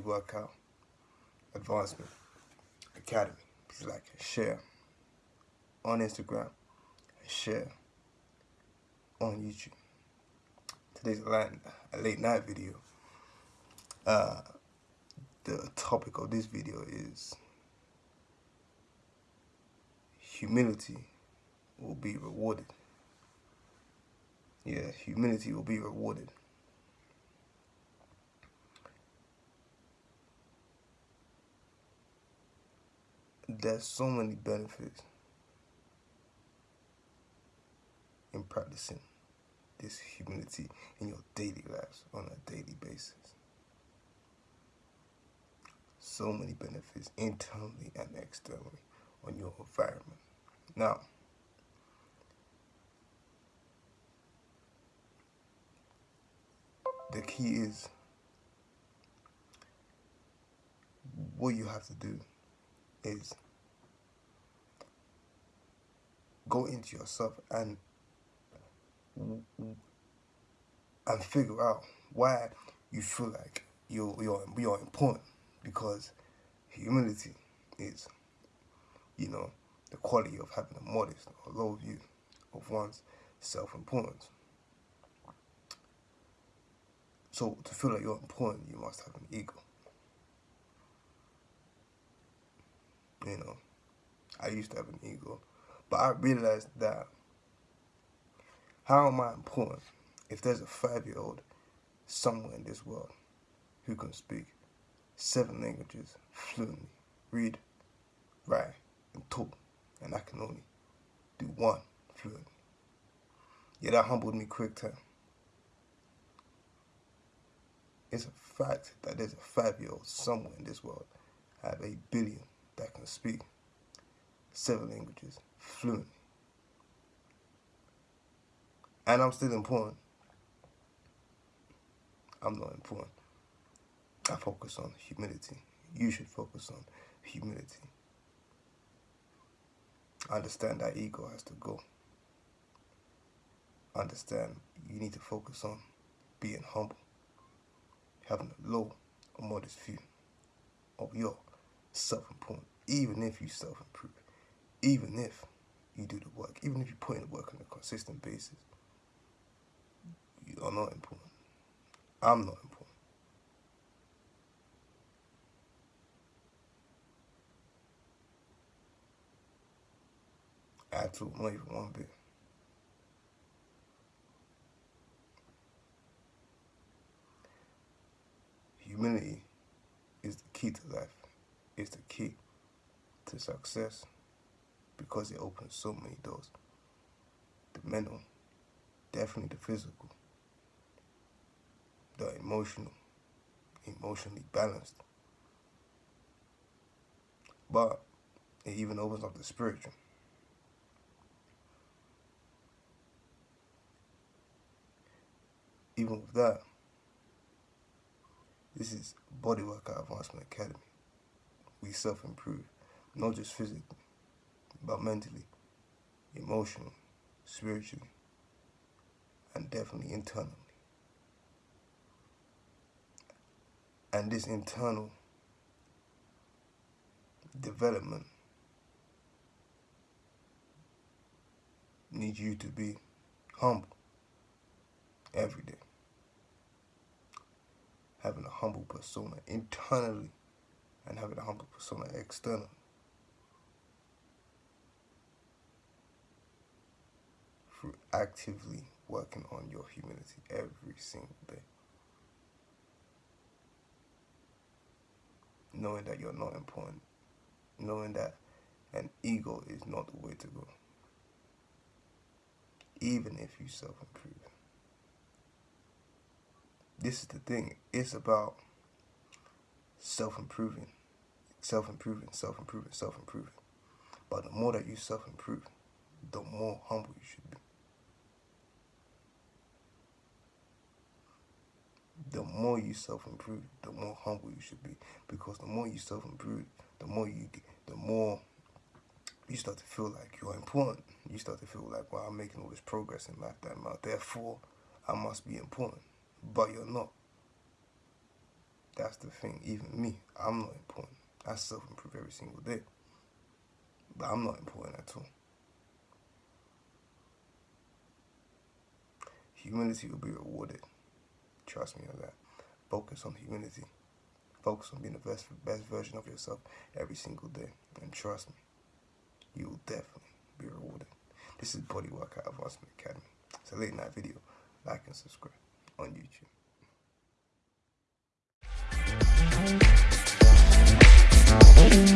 Workout Advancement Academy. Please like and share on Instagram and share on YouTube. Today's a late night video. Uh, the topic of this video is humility will be rewarded. Yeah, humility will be rewarded. There's so many benefits in practicing this humility in your daily lives on a daily basis. So many benefits internally and externally on your environment. Now, the key is what you have to do is go into yourself and and figure out why you feel like you're you're you're important. Because humility is you know the quality of having a modest or low view of one's self-importance. So to feel like you're important you must have an ego. You know I used to have an ego but I realized that how am I important if there's a five-year-old somewhere in this world who can speak seven languages fluently, read, write, and talk, and I can only do one fluently. Yeah, that humbled me quick time. It's a fact that there's a five-year-old somewhere in this world have a billion that can speak seven languages fluently and I'm still important. I'm not important. I focus on humility. You should focus on humility. Understand that ego has to go. Understand you need to focus on being humble. Having a low or modest view of your self-importance. Even if you self-improve. Even if you do the work. Even if you put in the work on a consistent basis you are not important. I'm not important. Absolutely not even one bit. Humility is the key to life. It's the key to success because it opens so many doors. The mental, definitely the physical, the emotional, emotionally balanced. But it even opens up the spiritual. Even with that, this is Bodywork Advancement Academy. We self-improve, not just physically, but mentally, emotionally, spiritually, and definitely internally. and this internal development needs you to be humble every day. Having a humble persona internally and having a humble persona externally. Actively working on your humility every single day. knowing that you're not important, knowing that an ego is not the way to go, even if you self-improve. This is the thing, it's about self-improving, self-improving, self-improving, self-improving. But the more that you self-improve, the more humble you should be. The more you self-improve, the more humble you should be. Because the more you self-improve, the more you get, the more you start to feel like you're important. You start to feel like, well, I'm making all this progress in life that amount. Therefore, I must be important. But you're not. That's the thing. Even me, I'm not important. I self-improve every single day. But I'm not important at all. Humility will be rewarded. Trust me on that. Focus on humility. Focus on being the best, best version of yourself every single day. And trust me, you will definitely be rewarded. This is Body Workout Advancement Academy. It's a late night video. Like and subscribe on YouTube. Thank you.